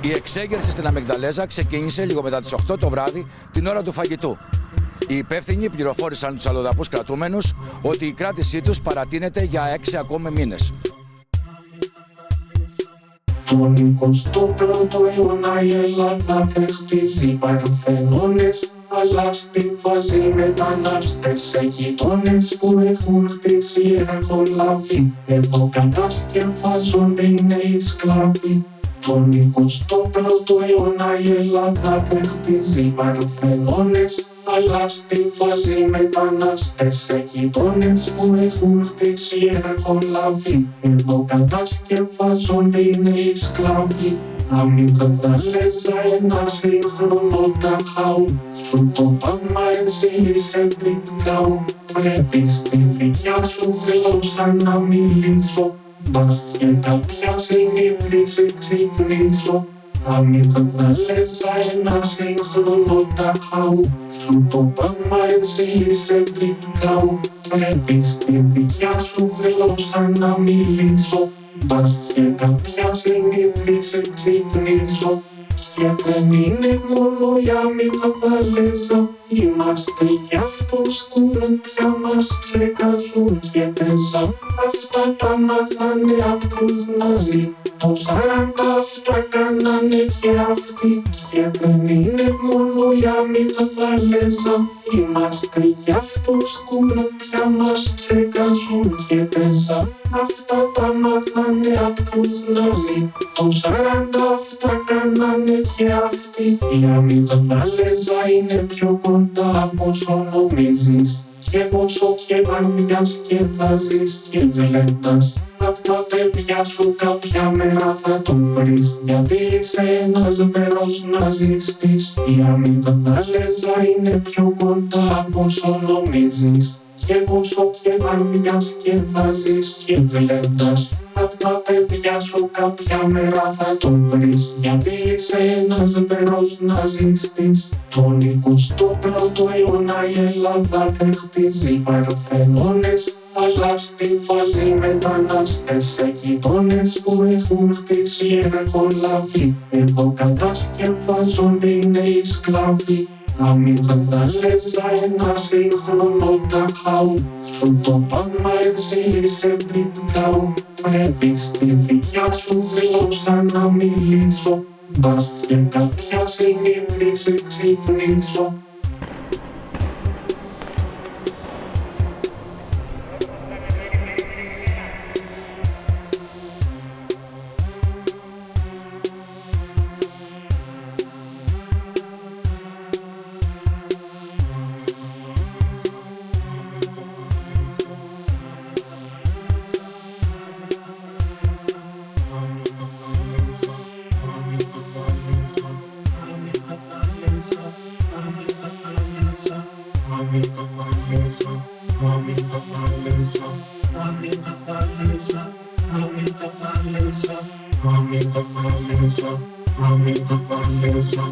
Η εξέγερση στην Αμυγδαλέζα ξεκίνησε λίγο μετά τις 8 το βράδυ την ώρα του φαγητού. Οι υπεύθυνοι πληροφόρησαν τους αλλοδαπούς κρατούμενους ότι η κράτησή τους παρατείνεται για 6 ακόμη μήνες. Τον 21ο αιώνα η Ελλάδα δεν χτίζει παρθενώνες αλλά στη βάζει μετανάστες σε γειτόνες που έχουν χτίσει έχουν λάβει εδώ κατασκευάζονται οι νέοι σκλάβοι τον 21ο αιώνα η Ελλάδα δεν χτίζει παρθενώνες αλλά στη βάζει μετανάστες. Σε γειτόνες που έχουν χτίσει έχουν λάβει. Εδώ κατασκευάζονται οι νέοι σκλάβοι Αμυγδαλέζα ένα σύγχρονο ταχάου Σου το πάμε εσύ είσαι πληκτάου Πρέπει στη δικιά σου γλώσσα να μιλήσω Μπας και κάποια συνείδηση ξυπνήσω Αμυγδαλέζα ένα σύγχρονο ταχάου Σου το πάμε εσύ είσαι πληκτάου Πρέπει στη δικιά σου γλώσσα να μιλήσω Μπας και κάποια συνείδηση ξυπνήσω και δεν είναι μόνο για μηγδαλέζα Είμαστε κι αυτούς που πια μας ξεκαζούν και πέσα Αυτά τα μάθανε απ' τους Ναζί το σαράντα αυτά κάνανε και αυτοί και δεν είναι μόνο για μηγδαλέζα Είμαστε κι αυτούς που πια μας ξεκαζούν και πέσα Αυτά τα μάθανε απ' τους Ναζί το σαράντα αυτά κάνανε και αυτοί Η αμυγδαλέζα είναι πιο κοντά από όσο νομίζεις και πόσο και αν διασκεδάζεις και βλέπεις Απ' τα παιδιά σου κάποια μέρα θα τον βρεις. Γιατί είσαι ένας βερός ναζιστής Η αμυγδαλέζα είναι πιο κοντά από όσο νομίζεις. Και πόσο και αν διασκεδάζεις και βλέπεις Απ' τα παιδιά σου κάποια μέρα θα τον βρεις. Γιατί είσαι ένας βερός ναζιστής Τον 21ο αιώνα η Ελλάδα δεν χτίζει παρθενώνες αλλά στη βάζει μετανάστες σε γειτόνες που έχουν χτίσει έχουν λάβει εδώ κατασκευάζονται οι νέοι σκλάβοι. Αμυγδαλέζα ένα σύγχρονο ταχάου Σου το πάμε εσύ είσαι πληκτάου Πρέπει στη δικιά σου γλώσσα να μιλήσω. Μπας και κάποια συνείδηση ξυπνήσω Mamita Vanessa, Mamita Vanessa, Mamita Vanessa, Mamita Vanessa, Mamita Vanessa, Mamita Vanessa,